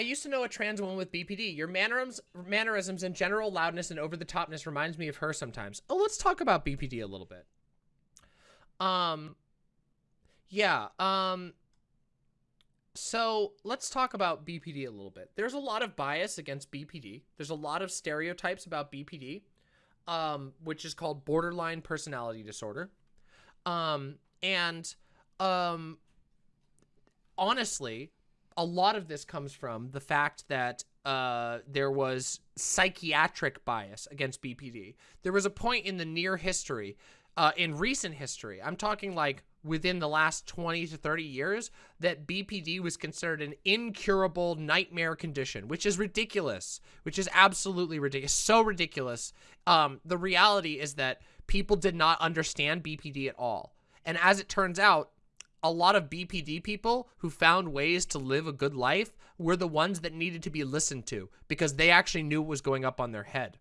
I used to know a trans woman with BPD. Your mannerisms, mannerisms and general loudness and over-the-topness reminds me of her sometimes. Oh, let's talk about BPD a little bit. Um, yeah, um, so let's talk about BPD a little bit. There's a lot of bias against BPD. There's a lot of stereotypes about BPD, um, which is called borderline personality disorder. Um, and, um, honestly, a lot of this comes from the fact that uh, there was psychiatric bias against BPD. There was a point in the near history, uh, in recent history, I'm talking like within the last 20 to 30 years, that BPD was considered an incurable nightmare condition, which is ridiculous, which is absolutely ridiculous, so ridiculous. Um, the reality is that people did not understand BPD at all. And as it turns out, a lot of BPD people who found ways to live a good life were the ones that needed to be listened to because they actually knew what was going up on their head.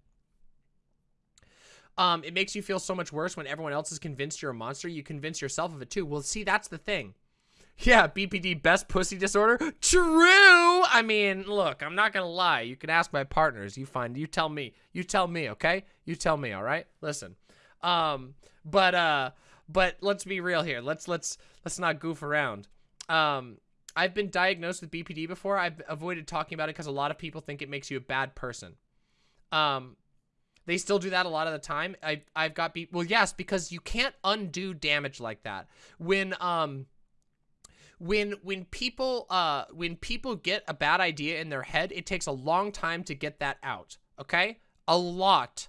Um, it makes you feel so much worse when everyone else is convinced you're a monster. You convince yourself of it too. Well, see, that's the thing. Yeah, BPD, best pussy disorder. True. I mean, look, I'm not gonna lie. You can ask my partners. You find, you tell me. You tell me, okay? You tell me, all right? Listen. Um, but uh, but let's be real here. Let's let's let's not goof around. Um, I've been diagnosed with BPD before. I've avoided talking about it because a lot of people think it makes you a bad person. Um, they still do that a lot of the time. I I've got be well, yes, because you can't undo damage like that. When um when when people uh when people get a bad idea in their head, it takes a long time to get that out. Okay? A lot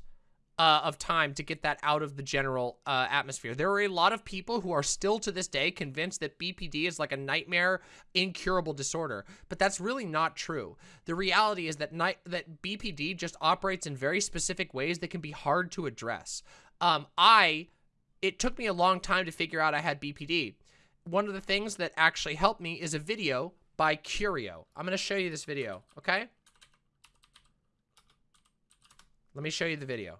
uh, of time to get that out of the general uh, atmosphere. There are a lot of people who are still to this day convinced that BPD is like a nightmare, incurable disorder, but that's really not true. The reality is that night that BPD just operates in very specific ways that can be hard to address. Um, I, it took me a long time to figure out I had BPD. One of the things that actually helped me is a video by Curio. I'm going to show you this video, okay? Let me show you the video.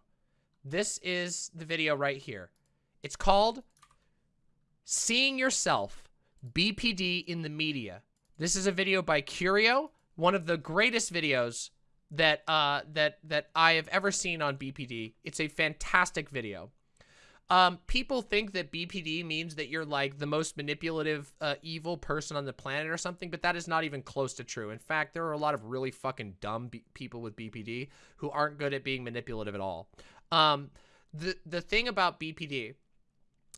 This is the video right here. It's called Seeing Yourself, BPD in the Media. This is a video by Curio, one of the greatest videos that uh, that that I have ever seen on BPD. It's a fantastic video. Um, people think that BPD means that you're like the most manipulative, uh, evil person on the planet or something, but that is not even close to true. In fact, there are a lot of really fucking dumb people with BPD who aren't good at being manipulative at all. Um, the, the thing about BPD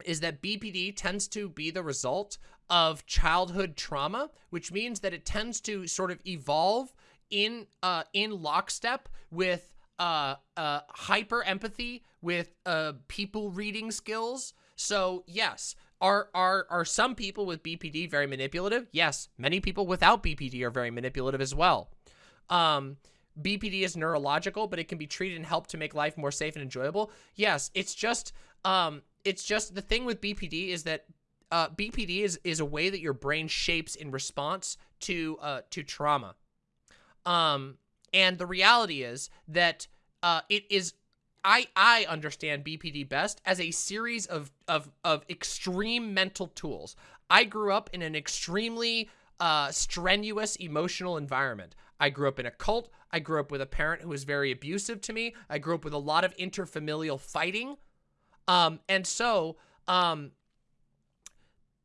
is that BPD tends to be the result of childhood trauma, which means that it tends to sort of evolve in uh, in lockstep with uh, uh, hyper empathy, with uh, people reading skills. So yes, are are are some people with BPD very manipulative? Yes, many people without BPD are very manipulative as well. Um, BPD is neurological, but it can be treated and helped to make life more safe and enjoyable. Yes, it's just, um, it's just the thing with BPD is that uh, BPD is is a way that your brain shapes in response to uh, to trauma. Um, and the reality is that uh, it is. I I understand BPD best as a series of of of extreme mental tools. I grew up in an extremely uh, strenuous emotional environment. I grew up in a cult. I grew up with a parent who was very abusive to me. I grew up with a lot of interfamilial fighting. Um, and so, um,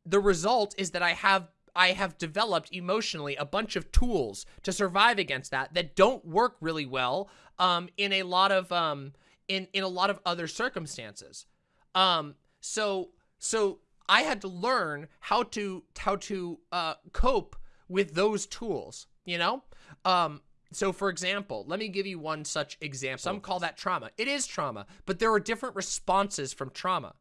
the result is that I have I have developed emotionally a bunch of tools to survive against that that don't work really well um, in a lot of um, in in a lot of other circumstances. Um, so so I had to learn how to how to uh, cope with those tools. You know, um, so for example, let me give you one such example. Some call that trauma. It is trauma, but there are different responses from trauma.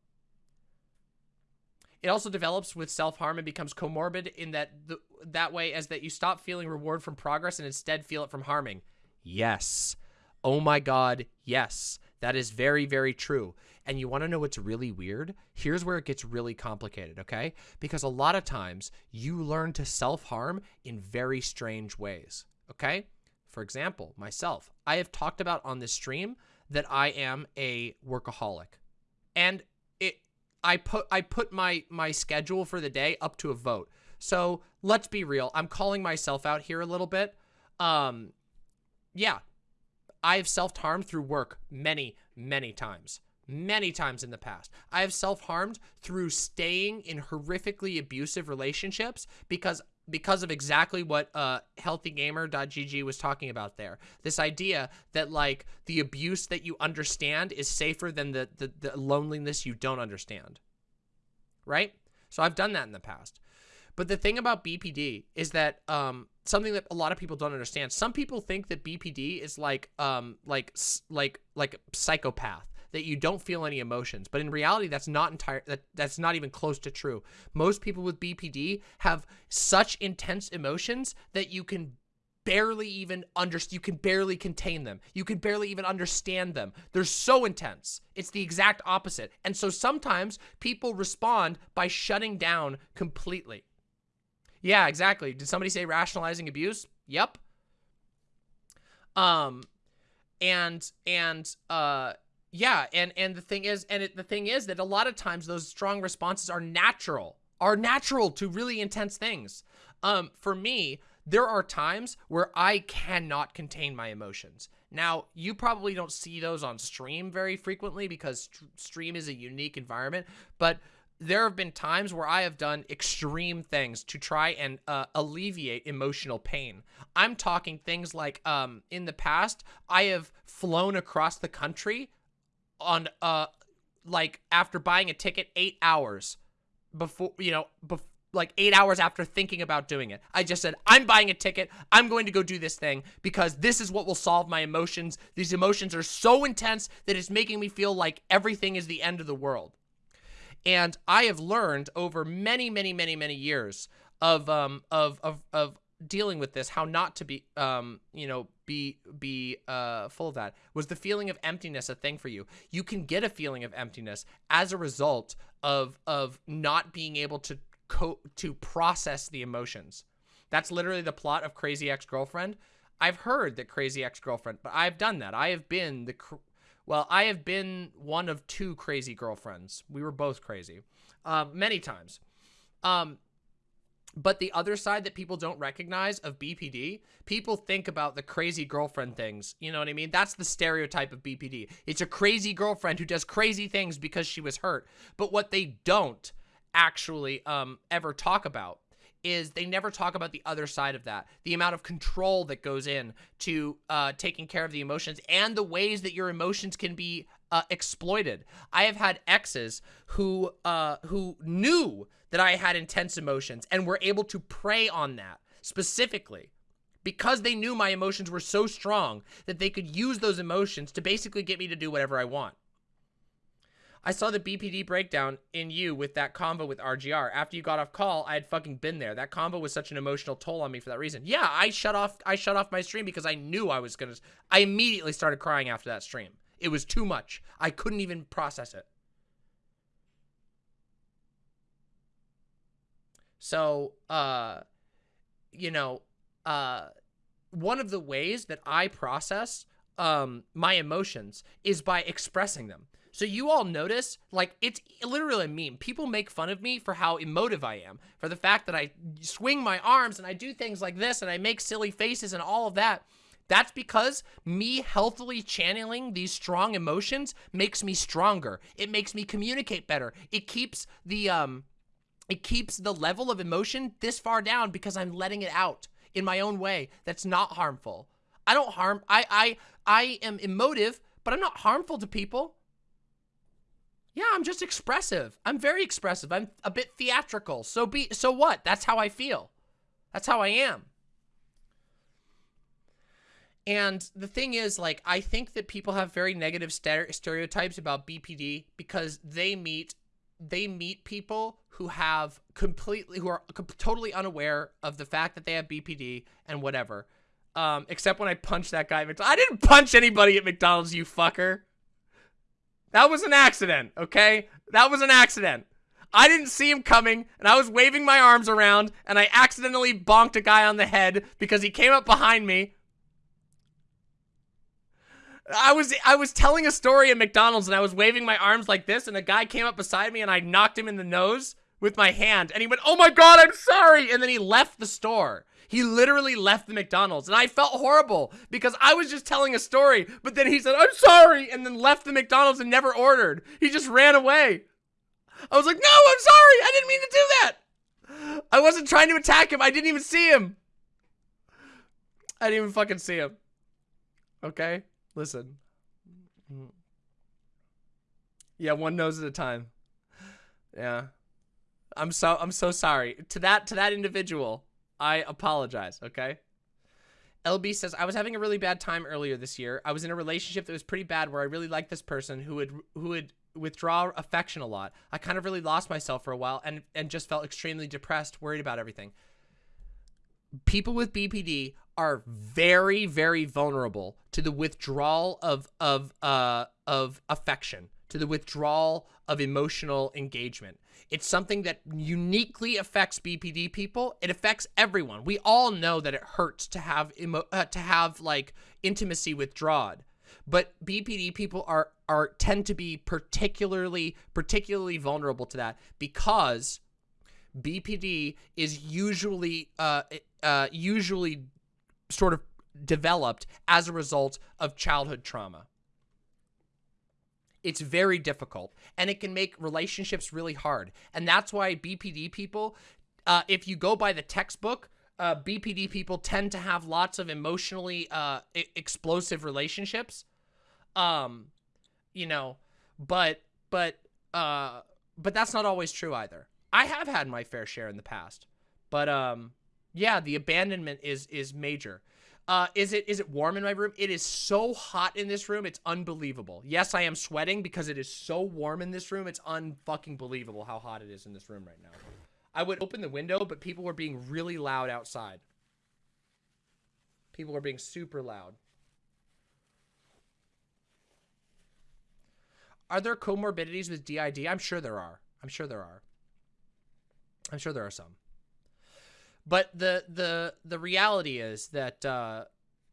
It also develops with self-harm and becomes comorbid in that the, that way as that you stop feeling reward from progress and instead feel it from harming. Yes. Oh my God, yes. That is very, very true. And you want to know what's really weird? Here's where it gets really complicated, okay? Because a lot of times you learn to self-harm in very strange ways okay? For example, myself, I have talked about on this stream that I am a workaholic. And it I put I put my my schedule for the day up to a vote. So, let's be real. I'm calling myself out here a little bit. Um, yeah, I've self-harmed through work many, many times. Many times in the past. I have self-harmed through staying in horrifically abusive relationships because because of exactly what uh, healthygamer.gg was talking about there. This idea that like the abuse that you understand is safer than the, the, the loneliness you don't understand. Right? So I've done that in the past. But the thing about BPD is that um, something that a lot of people don't understand. Some people think that BPD is like um, like like like psychopath that you don't feel any emotions. But in reality, that's not entire that that's not even close to true. Most people with BPD have such intense emotions that you can barely even understand you can barely contain them you can barely even understand them they're so intense it's the exact opposite and so sometimes people respond by shutting down completely yeah exactly did somebody say rationalizing abuse yep um and and uh yeah, and and the thing is, and it, the thing is that a lot of times those strong responses are natural, are natural to really intense things. Um, for me, there are times where I cannot contain my emotions. Now, you probably don't see those on stream very frequently because st stream is a unique environment, but there have been times where I have done extreme things to try and uh, alleviate emotional pain. I'm talking things like um, in the past, I have flown across the country on uh like after buying a ticket eight hours before you know bef like eight hours after thinking about doing it. I just said i'm buying a ticket. I'm going to go do this thing because this is what will solve my emotions. These emotions are so intense that it's making me feel like everything is the end of the world and i have learned over many many many many years of um of of of dealing with this, how not to be, um, you know, be be uh, full of that. Was the feeling of emptiness a thing for you? You can get a feeling of emptiness as a result of of not being able to co to process the emotions. That's literally the plot of Crazy Ex-Girlfriend. I've heard that Crazy Ex-Girlfriend, but I've done that. I have been the, well, I have been one of two crazy girlfriends. We were both crazy, uh, many times. Um, but the other side that people don't recognize of BPD, people think about the crazy girlfriend things. You know what I mean? That's the stereotype of BPD. It's a crazy girlfriend who does crazy things because she was hurt. But what they don't actually um, ever talk about is they never talk about the other side of that. The amount of control that goes in to uh, taking care of the emotions and the ways that your emotions can be uh, exploited. I have had exes who uh, who knew that I had intense emotions and were able to prey on that specifically because they knew my emotions were so strong that they could use those emotions to basically get me to do whatever I want. I saw the BPD breakdown in you with that combo with RGR. After you got off call, I had fucking been there. That combo was such an emotional toll on me for that reason. Yeah, I shut off I shut off my stream because I knew I was going to I immediately started crying after that stream. It was too much. I couldn't even process it. So, uh, you know, uh, one of the ways that I process um, my emotions is by expressing them. So you all notice, like, it's literally a meme. People make fun of me for how emotive I am, for the fact that I swing my arms and I do things like this and I make silly faces and all of that. That's because me healthily channeling these strong emotions makes me stronger. It makes me communicate better. It keeps the um it keeps the level of emotion this far down because I'm letting it out in my own way that's not harmful. I don't harm I I I am emotive, but I'm not harmful to people. Yeah, I'm just expressive. I'm very expressive. I'm a bit theatrical. So be so what? That's how I feel. That's how I am. And the thing is, like, I think that people have very negative stereotypes about BPD because they meet they meet people who have completely who are totally unaware of the fact that they have BPD and whatever. Um, except when I punched that guy. I didn't punch anybody at McDonald's, you fucker. That was an accident, okay? That was an accident. I didn't see him coming, and I was waving my arms around, and I accidentally bonked a guy on the head because he came up behind me I was I was telling a story at McDonald's and I was waving my arms like this and a guy came up beside me and I knocked him in the nose with my hand and he went, oh my God, I'm sorry. And then he left the store. He literally left the McDonald's and I felt horrible because I was just telling a story, but then he said, I'm sorry, and then left the McDonald's and never ordered. He just ran away. I was like, no, I'm sorry. I didn't mean to do that. I wasn't trying to attack him. I didn't even see him. I didn't even fucking see him. Okay? Listen. Yeah, one nose at a time. Yeah. I'm so I'm so sorry. To that to that individual, I apologize, okay? LB says, I was having a really bad time earlier this year. I was in a relationship that was pretty bad where I really liked this person who would who would withdraw affection a lot. I kind of really lost myself for a while and, and just felt extremely depressed, worried about everything. People with BPD are very, very vulnerable to the withdrawal of of uh of affection, to the withdrawal of emotional engagement. It's something that uniquely affects BPD people. It affects everyone. We all know that it hurts to have uh, to have like intimacy withdrawn. But BPD people are are tend to be particularly particularly vulnerable to that because BPD is usually uh, uh, usually sort of developed as a result of childhood trauma. It's very difficult and it can make relationships really hard. And that's why BPD people, uh, if you go by the textbook, uh, BPD people tend to have lots of emotionally uh, explosive relationships. Um, you know, but, but, uh, but that's not always true either. I have had my fair share in the past, but, um, yeah, the abandonment is, is major. Uh, is it is it warm in my room? It is so hot in this room. It's unbelievable. Yes, I am sweating because it is so warm in this room. It's unfucking believable how hot it is in this room right now. I would open the window, but people were being really loud outside. People were being super loud. Are there comorbidities with DID? I'm sure there are. I'm sure there are. I'm sure there are some. But the the the reality is that uh,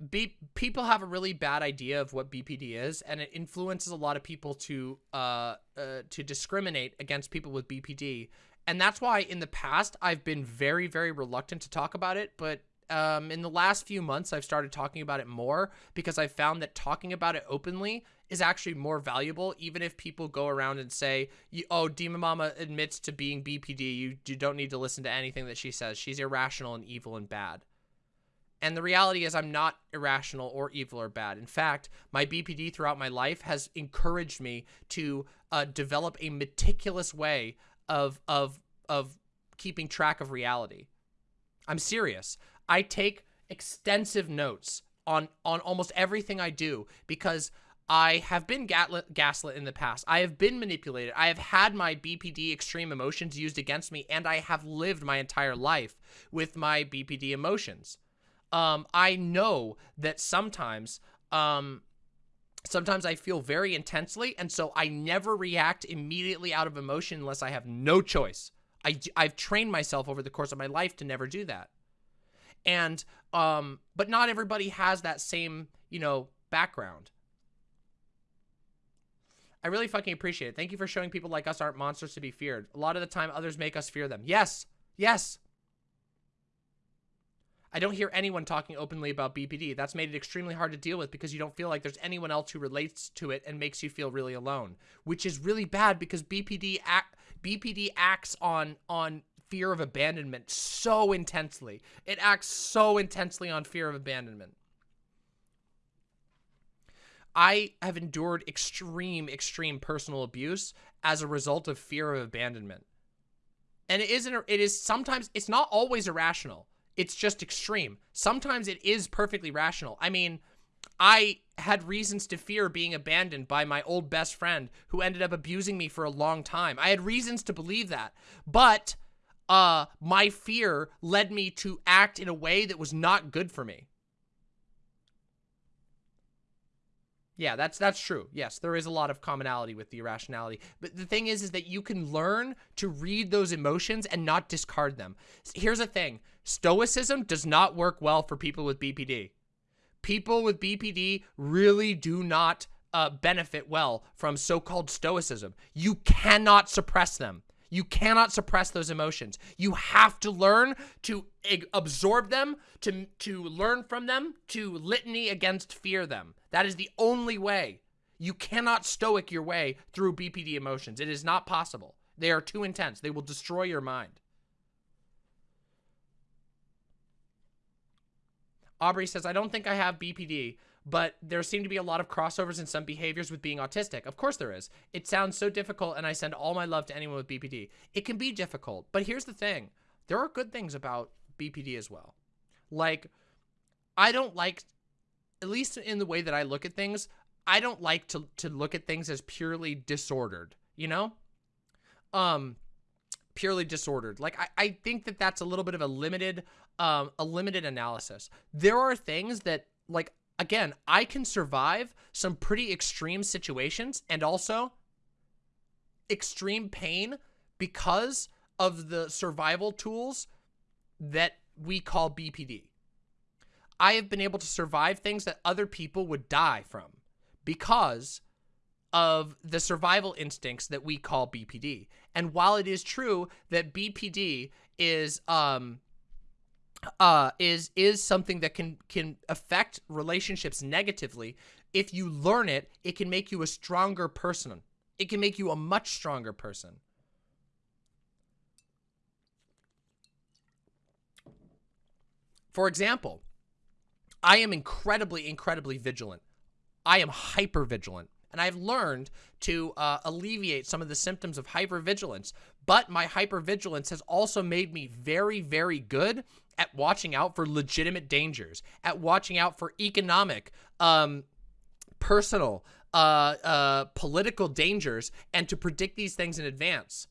B people have a really bad idea of what BPD is, and it influences a lot of people to uh, uh, to discriminate against people with BPD. And that's why in the past I've been very very reluctant to talk about it, but um, in the last few months I've started talking about it more because I found that talking about it openly is actually more valuable, even if people go around and say, oh, Demon Mama admits to being BPD. You, you don't need to listen to anything that she says. She's irrational and evil and bad. And the reality is I'm not irrational or evil or bad. In fact, my BPD throughout my life has encouraged me to uh, develop a meticulous way of, of, of keeping track of reality. I'm serious. I take extensive notes on, on almost everything I do because I have been gaslit in the past. I have been manipulated. I have had my BPD extreme emotions used against me, and I have lived my entire life with my BPD emotions. Um, I know that sometimes, um, sometimes I feel very intensely, and so I never react immediately out of emotion unless I have no choice. I, I've trained myself over the course of my life to never do that. And, um, but not everybody has that same, you know, background. I really fucking appreciate it. Thank you for showing people like us aren't monsters to be feared. A lot of the time, others make us fear them. Yes. Yes. I don't hear anyone talking openly about BPD. That's made it extremely hard to deal with because you don't feel like there's anyone else who relates to it and makes you feel really alone, which is really bad because BPD act, BPD acts on on fear of abandonment so intensely. It acts so intensely on fear of abandonment. I have endured extreme, extreme personal abuse as a result of fear of abandonment. And it isn't, it is sometimes, it's not always irrational. It's just extreme. Sometimes it is perfectly rational. I mean, I had reasons to fear being abandoned by my old best friend who ended up abusing me for a long time. I had reasons to believe that. But uh, my fear led me to act in a way that was not good for me. Yeah, that's that's true. Yes, there is a lot of commonality with the irrationality. But the thing is, is that you can learn to read those emotions and not discard them. Here's the thing. Stoicism does not work well for people with BPD. People with BPD really do not uh, benefit well from so-called stoicism. You cannot suppress them. You cannot suppress those emotions. You have to learn to absorb them, to, to learn from them, to litany against fear them. That is the only way. You cannot stoic your way through BPD emotions. It is not possible. They are too intense. They will destroy your mind. Aubrey says, I don't think I have BPD, but there seem to be a lot of crossovers in some behaviors with being autistic. Of course there is. It sounds so difficult, and I send all my love to anyone with BPD. It can be difficult, but here's the thing. There are good things about BPD as well. Like, I don't like, at least in the way that I look at things, I don't like to, to look at things as purely disordered, you know? Um, purely disordered. Like, I, I think that that's a little bit of a limited, um, a limited analysis. There are things that, like, again, I can survive some pretty extreme situations and also extreme pain because of the survival tools that we call BPD. I have been able to survive things that other people would die from because of the survival instincts that we call BPD. And while it is true that BPD is um uh, is is something that can can affect relationships negatively. If you learn it, it can make you a stronger person. It can make you a much stronger person. For example, I am incredibly, incredibly vigilant. I am hyper vigilant. And I've learned to uh, alleviate some of the symptoms of hypervigilance. But my hypervigilance has also made me very, very good at watching out for legitimate dangers, at watching out for economic, um, personal, uh, uh, political dangers, and to predict these things in advance.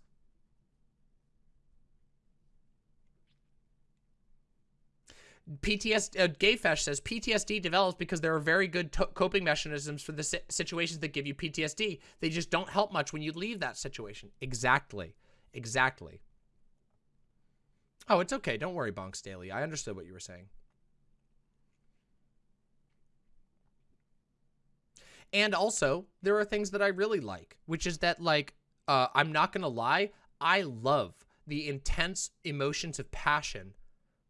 PTSD, uh, Gayfesh says PTSD develops because there are very good coping mechanisms for the si situations that give you PTSD. They just don't help much when you leave that situation. Exactly. Exactly. Oh, it's okay. Don't worry, Bonks Daily. I understood what you were saying. And also, there are things that I really like, which is that, like, uh, I'm not going to lie, I love the intense emotions of passion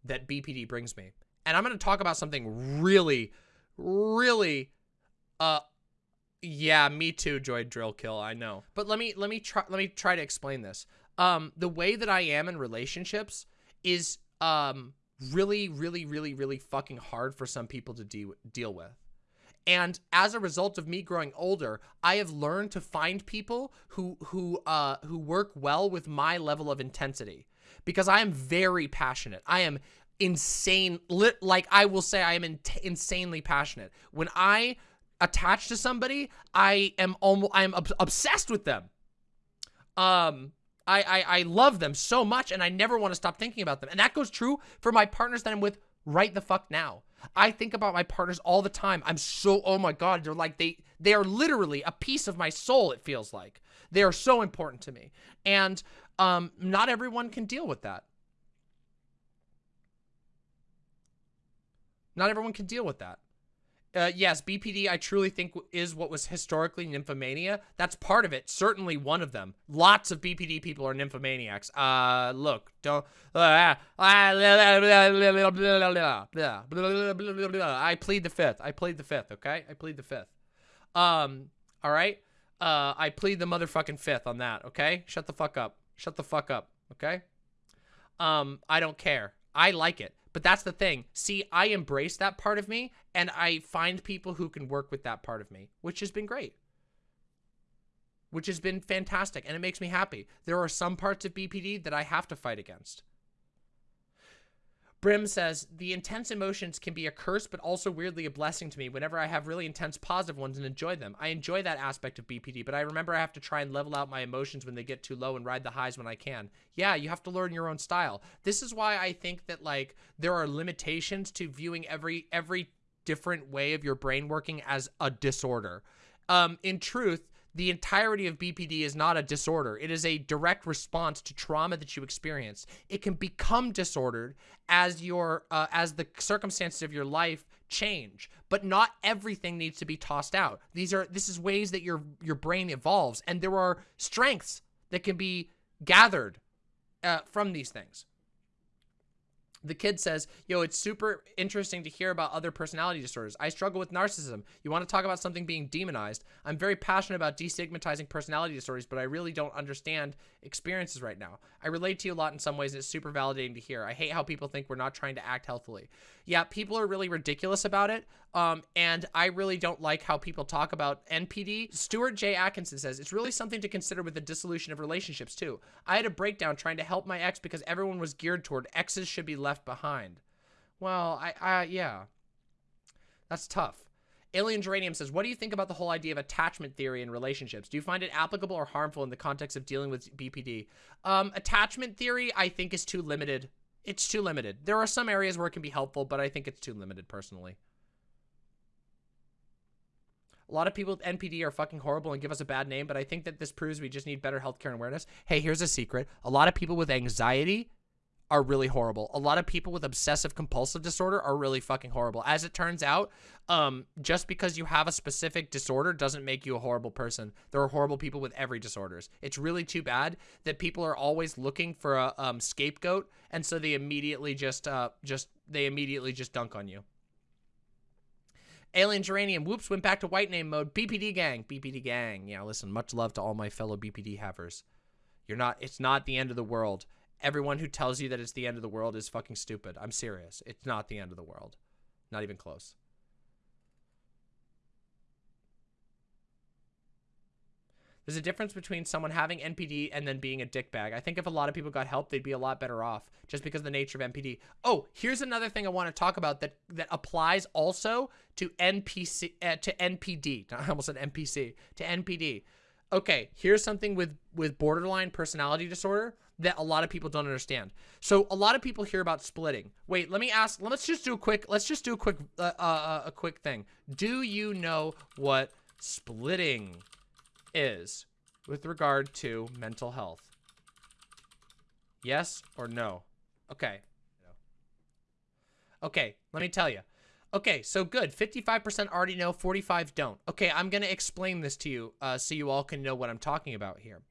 that BPD brings me. And I'm going to talk about something really, really, uh, yeah, me too, Joy Drill Kill, I know. But let me, let me try, let me try to explain this. Um, the way that I am in relationships is um really, really, really, really fucking hard for some people to de deal with. And as a result of me growing older, I have learned to find people who who uh who work well with my level of intensity because I am very passionate. I am insane like I will say I am in insanely passionate. When I attach to somebody, I am almost I am ob obsessed with them. Um I, I, I love them so much and I never want to stop thinking about them. And that goes true for my partners that I'm with right the fuck now. I think about my partners all the time. I'm so, oh my God, they're like, they, they are literally a piece of my soul, it feels like. They are so important to me. And um, not everyone can deal with that. Not everyone can deal with that. Uh, yes, BPD, I truly think is what was historically nymphomania. That's part of it. Certainly one of them. Lots of BPD people are nymphomaniacs. Uh, look, don't. I plead the fifth. I plead the fifth. Okay, I plead the fifth. Um, all right. Uh, I plead the motherfucking fifth on that. Okay, shut the fuck up. Shut the fuck up. Okay. Um, I don't care. I like it. But that's the thing. See, I embrace that part of me and I find people who can work with that part of me, which has been great. Which has been fantastic and it makes me happy. There are some parts of BPD that I have to fight against. Brim says, the intense emotions can be a curse, but also weirdly a blessing to me whenever I have really intense positive ones and enjoy them. I enjoy that aspect of BPD, but I remember I have to try and level out my emotions when they get too low and ride the highs when I can. Yeah, you have to learn your own style. This is why I think that like there are limitations to viewing every every different way of your brain working as a disorder. Um, in truth, the entirety of BPD is not a disorder. It is a direct response to trauma that you experience. It can become disordered as your uh, as the circumstances of your life change, but not everything needs to be tossed out. These are this is ways that your your brain evolves, and there are strengths that can be gathered uh, from these things. The kid says, yo, it's super interesting to hear about other personality disorders. I struggle with narcissism. You want to talk about something being demonized? I'm very passionate about destigmatizing personality disorders, but I really don't understand experiences right now. I relate to you a lot in some ways, and it's super validating to hear. I hate how people think we're not trying to act healthily. Yeah, people are really ridiculous about it, um, and I really don't like how people talk about NPD. Stuart J. Atkinson says, it's really something to consider with the dissolution of relationships, too. I had a breakdown trying to help my ex because everyone was geared toward exes should be left behind. Well, I, I yeah. That's tough. Alien Geranium says, what do you think about the whole idea of attachment theory in relationships? Do you find it applicable or harmful in the context of dealing with BPD? Um, attachment theory, I think, is too limited. It's too limited. There are some areas where it can be helpful, but I think it's too limited, personally. A lot of people with NPD are fucking horrible and give us a bad name, but I think that this proves we just need better healthcare and awareness. Hey, here's a secret. A lot of people with anxiety are really horrible. A lot of people with obsessive compulsive disorder are really fucking horrible. As it turns out, um, just because you have a specific disorder doesn't make you a horrible person. There are horrible people with every disorders. It's really too bad that people are always looking for a um, scapegoat, and so they immediately just, uh, just they immediately just dunk on you. Alien Geranium, whoops, went back to white name mode. BPD gang, BPD gang. Yeah, listen, much love to all my fellow BPD havers. You're not, it's not the end of the world. Everyone who tells you that it's the end of the world is fucking stupid. I'm serious. It's not the end of the world. Not even close. There's a difference between someone having NPD and then being a dickbag. I think if a lot of people got help, they'd be a lot better off just because of the nature of NPD. Oh, here's another thing I want to talk about that that applies also to NPC uh, to NPD. I almost said NPC to NPD. Okay, here's something with with borderline personality disorder that a lot of people don't understand. So a lot of people hear about splitting. Wait, let me ask. Let's just do a quick. Let's just do a quick uh, uh, a quick thing. Do you know what splitting is with regard to mental health? Yes or no? Okay. Okay, let me tell you. Okay, so good. 55% already know, 45 don't. Okay, I'm going to explain this to you uh, so you all can know what I'm talking about here.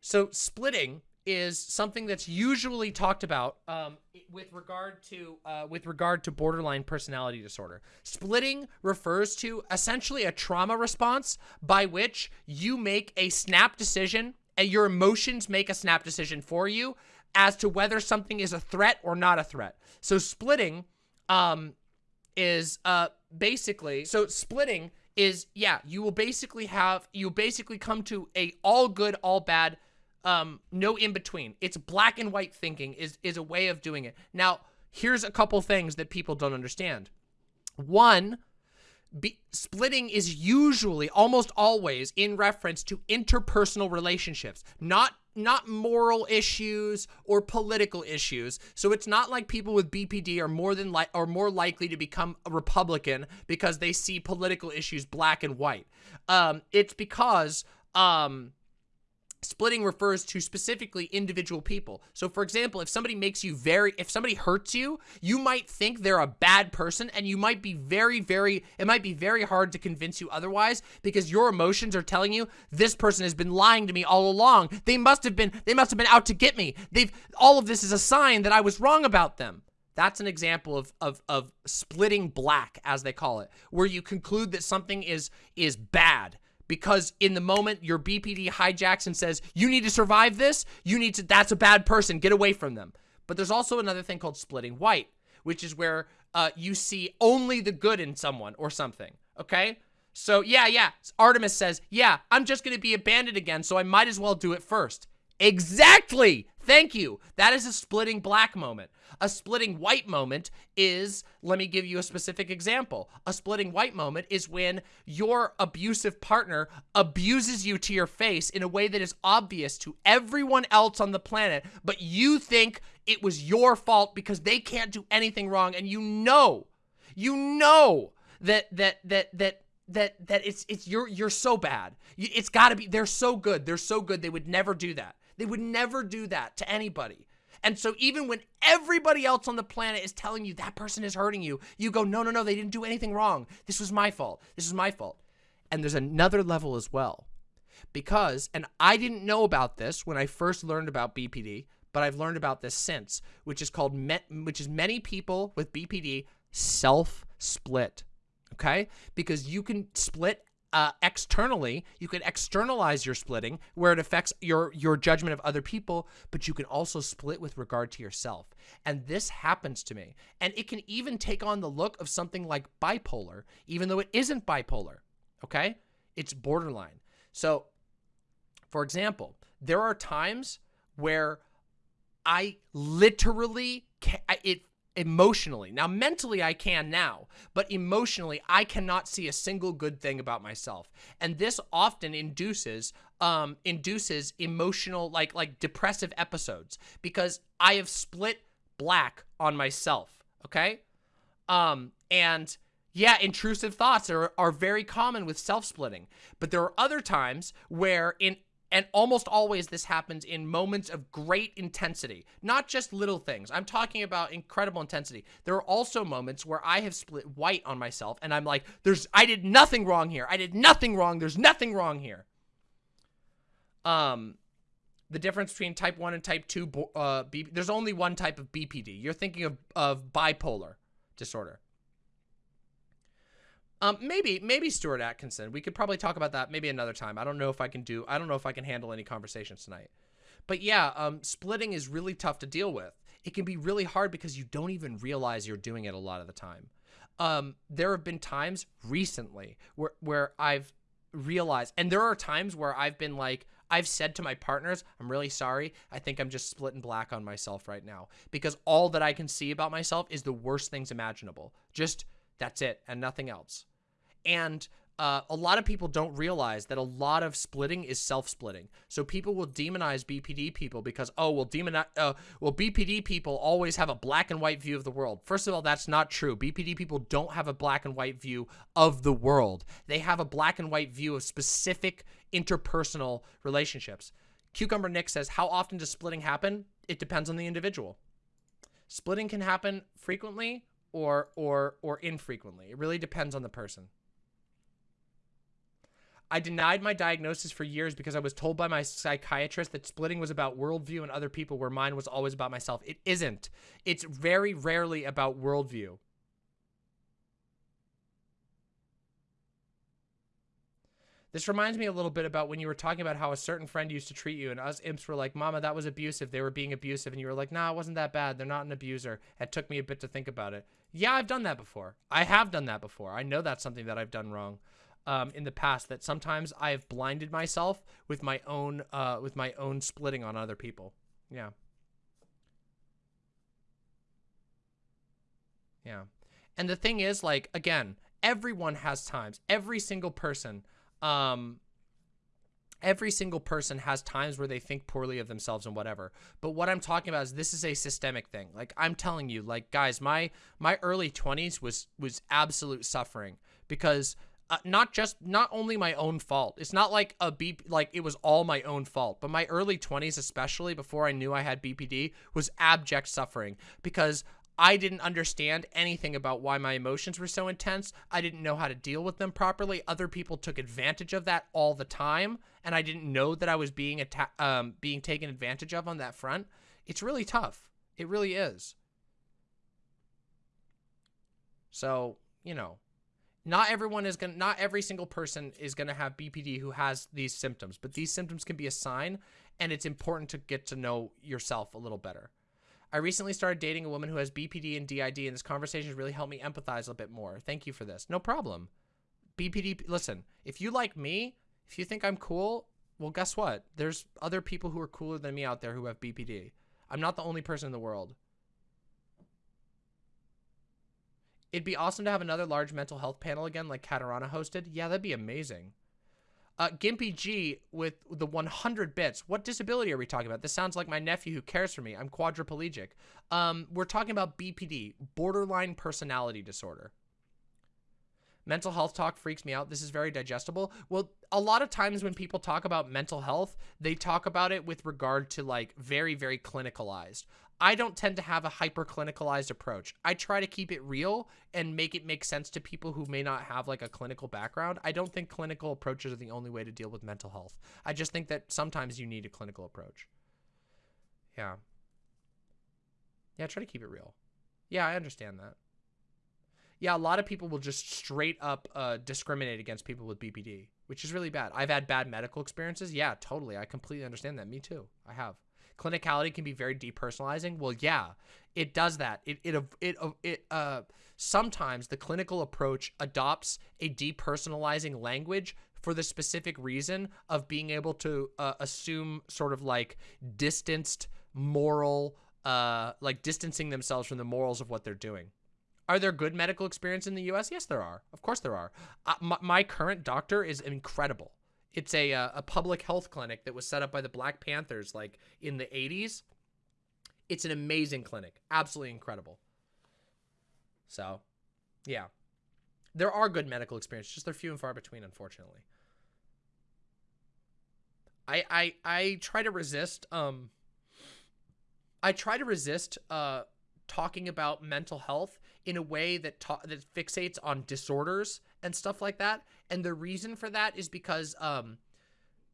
So splitting is something that's usually talked about um, with regard to uh, with regard to borderline personality disorder. Splitting refers to essentially a trauma response by which you make a snap decision and your emotions make a snap decision for you as to whether something is a threat or not a threat. So splitting um, is uh, basically so splitting is yeah you will basically have you basically come to a all good all bad um, no in between. It's black and white thinking is, is a way of doing it. Now, here's a couple things that people don't understand. One, be, splitting is usually, almost always, in reference to interpersonal relationships, not not moral issues or political issues. So it's not like people with BPD are more than like are more likely to become a Republican because they see political issues black and white. Um, it's because um, Splitting refers to specifically individual people. So for example, if somebody makes you very, if somebody hurts you, you might think they're a bad person and you might be very, very, it might be very hard to convince you otherwise because your emotions are telling you this person has been lying to me all along. They must have been, they must have been out to get me. They've, all of this is a sign that I was wrong about them. That's an example of, of, of splitting black, as they call it, where you conclude that something is, is bad because in the moment your BPD hijacks and says, you need to survive this, you need to, that's a bad person, get away from them. But there's also another thing called splitting white, which is where uh, you see only the good in someone or something, okay? So yeah, yeah, Artemis says, yeah, I'm just gonna be abandoned again, so I might as well do it first. Exactly! Thank you. That is a splitting black moment. A splitting white moment is, let me give you a specific example. A splitting white moment is when your abusive partner abuses you to your face in a way that is obvious to everyone else on the planet, but you think it was your fault because they can't do anything wrong and you know, you know that, that, that, that, that, that it's, it's, you're, you're so bad. It's gotta be, they're so good. They're so good. They would never do that. They would never do that to anybody. And so even when everybody else on the planet is telling you that person is hurting you, you go, no, no, no, they didn't do anything wrong. This was my fault. This is my fault. And there's another level as well. Because, and I didn't know about this when I first learned about BPD, but I've learned about this since, which is called, met which is many people with BPD self-split, okay? Because you can split uh, externally, you can externalize your splitting where it affects your, your judgment of other people, but you can also split with regard to yourself. And this happens to me. And it can even take on the look of something like bipolar, even though it isn't bipolar, okay? It's borderline. So, for example, there are times where I literally, it emotionally. Now, mentally, I can now, but emotionally, I cannot see a single good thing about myself. And this often induces um, induces emotional, like like depressive episodes because I have split black on myself. Okay, um, and yeah, intrusive thoughts are are very common with self splitting, but there are other times where in and almost always this happens in moments of great intensity, not just little things. I'm talking about incredible intensity. There are also moments where I have split white on myself and I'm like, there's, I did nothing wrong here. I did nothing wrong. There's nothing wrong here. Um, the difference between type 1 and type 2, uh, B, there's only one type of BPD. You're thinking of, of bipolar disorder. Um, maybe, maybe Stuart Atkinson. We could probably talk about that maybe another time. I don't know if I can do, I don't know if I can handle any conversations tonight. But yeah, um, splitting is really tough to deal with. It can be really hard because you don't even realize you're doing it a lot of the time. Um, there have been times recently where, where I've realized, and there are times where I've been like, I've said to my partners, I'm really sorry. I think I'm just splitting black on myself right now because all that I can see about myself is the worst things imaginable. Just that's it and nothing else. And uh, a lot of people don't realize that a lot of splitting is self-splitting. So people will demonize BPD people because, oh, well, demonize, uh, well, BPD people always have a black and white view of the world. First of all, that's not true. BPD people don't have a black and white view of the world. They have a black and white view of specific interpersonal relationships. Cucumber Nick says, how often does splitting happen? It depends on the individual. Splitting can happen frequently or, or, or infrequently. It really depends on the person. I denied my diagnosis for years because I was told by my psychiatrist that splitting was about worldview and other people where mine was always about myself. It isn't. It's very rarely about worldview. This reminds me a little bit about when you were talking about how a certain friend used to treat you and us imps were like, mama, that was abusive. They were being abusive. And you were like, nah, it wasn't that bad. They're not an abuser. It took me a bit to think about it. Yeah, I've done that before. I have done that before. I know that's something that I've done wrong um, in the past that sometimes I have blinded myself with my own uh, with my own splitting on other people. Yeah. Yeah. And the thing is, like, again, everyone has times. Every single person, um, every single person has times where they think poorly of themselves and whatever. But what I'm talking about is this is a systemic thing. Like, I'm telling you, like, guys, my my early 20s was was absolute suffering because uh, not just not only my own fault. It's not like a B like it was all my own fault, but my early 20s especially before I knew I had BPD was abject suffering because I didn't understand anything about why my emotions were so intense. I didn't know how to deal with them properly. Other people took advantage of that all the time, and I didn't know that I was being um being taken advantage of on that front. It's really tough. It really is. So, you know, not everyone is going to, not every single person is going to have BPD who has these symptoms, but these symptoms can be a sign and it's important to get to know yourself a little better. I recently started dating a woman who has BPD and DID and this conversation has really helped me empathize a bit more. Thank you for this. No problem. BPD, listen, if you like me, if you think I'm cool, well, guess what? There's other people who are cooler than me out there who have BPD. I'm not the only person in the world. It'd be awesome to have another large mental health panel again like Catarana hosted. Yeah, that'd be amazing. Uh, Gimpy G with the 100 bits. What disability are we talking about? This sounds like my nephew who cares for me. I'm quadriplegic. Um, we're talking about BPD, borderline personality disorder. Mental health talk freaks me out. This is very digestible. Well, a lot of times when people talk about mental health, they talk about it with regard to like very, very clinicalized. I don't tend to have a hyper clinicalized approach. I try to keep it real and make it make sense to people who may not have like a clinical background. I don't think clinical approaches are the only way to deal with mental health. I just think that sometimes you need a clinical approach. Yeah. Yeah, try to keep it real. Yeah, I understand that. Yeah, a lot of people will just straight up uh, discriminate against people with BPD, which is really bad. I've had bad medical experiences. Yeah, totally. I completely understand that. Me too. I have clinicality can be very depersonalizing. Well, yeah, it does that. It it it it uh sometimes the clinical approach adopts a depersonalizing language for the specific reason of being able to uh, assume sort of like distanced moral uh like distancing themselves from the morals of what they're doing. Are there good medical experience in the US? Yes, there are. Of course there are. Uh, my, my current doctor is incredible. It's a uh, a public health clinic that was set up by the Black Panthers like in the 80s. It's an amazing clinic. Absolutely incredible. So, yeah. There are good medical experiences, just they're few and far between unfortunately. I I I try to resist um I try to resist uh talking about mental health in a way that that fixates on disorders and stuff like that. And the reason for that is because um,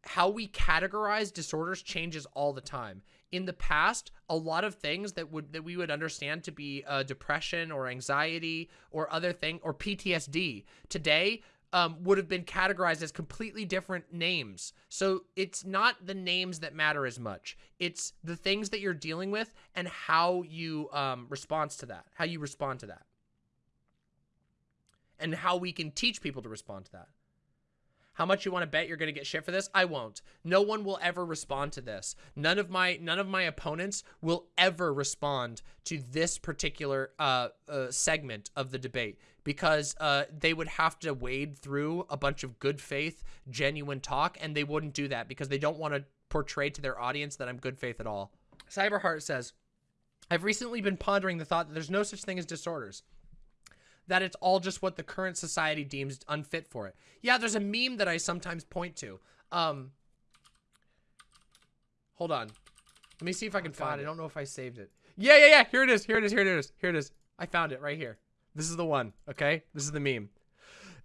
how we categorize disorders changes all the time. In the past, a lot of things that would that we would understand to be uh, depression or anxiety or other thing or PTSD today um, would have been categorized as completely different names. So it's not the names that matter as much. It's the things that you're dealing with and how you um, respond to that, how you respond to that and how we can teach people to respond to that. How much you want to bet you're going to get shit for this? I won't. No one will ever respond to this. None of my none of my opponents will ever respond to this particular uh, uh, segment of the debate because uh, they would have to wade through a bunch of good faith, genuine talk, and they wouldn't do that because they don't want to portray to their audience that I'm good faith at all. Cyberheart says, I've recently been pondering the thought that there's no such thing as disorders that it's all just what the current society deems unfit for it. Yeah, there's a meme that I sometimes point to. Um, hold on. Let me see if I can find it. I don't know if I saved it. Yeah, yeah, yeah. Here it is. Here it is. Here it is. Here it is. I found it right here. This is the one. Okay. This is the meme.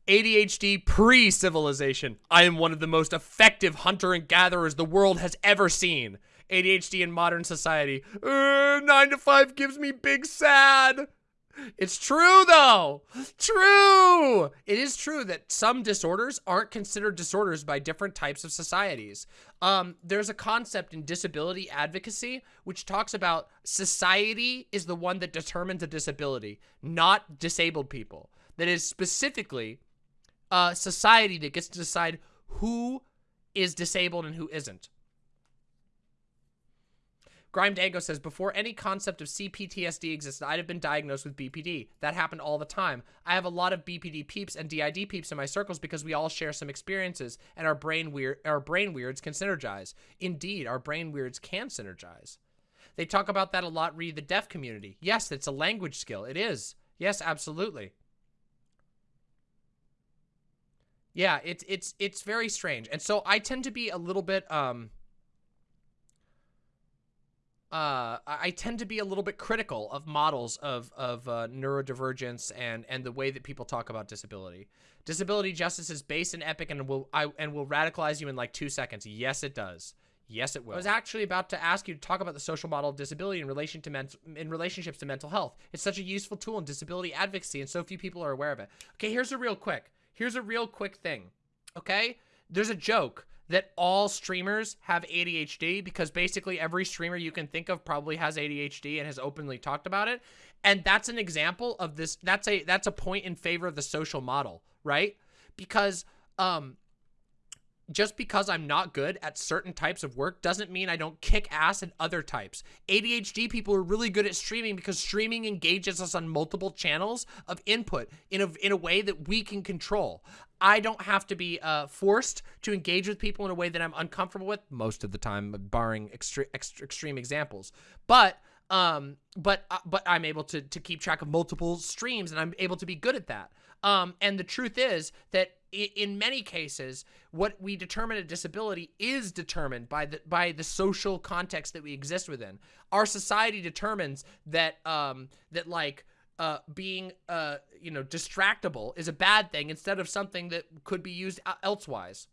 ADHD pre-civilization. I am one of the most effective hunter and gatherers the world has ever seen. ADHD in modern society. Uh, nine to five gives me big sad. It's true though. True. It is true that some disorders aren't considered disorders by different types of societies. Um, there's a concept in disability advocacy which talks about society is the one that determines a disability, not disabled people. That is specifically uh, society that gets to decide who is disabled and who isn't. Grime Dango says, before any concept of CPTSD existed, I'd have been diagnosed with BPD. That happened all the time. I have a lot of BPD peeps and DID peeps in my circles because we all share some experiences and our brain our brain weirds can synergize. Indeed, our brain weirds can synergize. They talk about that a lot, read the deaf community. Yes, it's a language skill. It is. Yes, absolutely. Yeah, it's it's it's very strange. And so I tend to be a little bit um uh, I tend to be a little bit critical of models of of uh, neurodivergence and and the way that people talk about disability. Disability justice is base and epic and will I and will radicalize you in like two seconds. Yes, it does. Yes, it will. I was actually about to ask you to talk about the social model of disability in relation to men in relationships to mental health. It's such a useful tool in disability advocacy, and so few people are aware of it. Okay, here's a real quick. Here's a real quick thing. Okay, there's a joke that all streamers have ADHD because basically every streamer you can think of probably has ADHD and has openly talked about it. And that's an example of this. That's a that's a point in favor of the social model, right? Because um just because I'm not good at certain types of work doesn't mean I don't kick ass at other types. ADHD people are really good at streaming because streaming engages us on multiple channels of input in a, in a way that we can control. I don't have to be uh, forced to engage with people in a way that I'm uncomfortable with most of the time, barring extre extre extreme examples. But um, but uh, but I'm able to to keep track of multiple streams, and I'm able to be good at that. Um, and the truth is that in many cases, what we determine a disability is determined by the by the social context that we exist within. Our society determines that um, that like uh, being uh, you know distractible is a bad thing instead of something that could be used elsewise.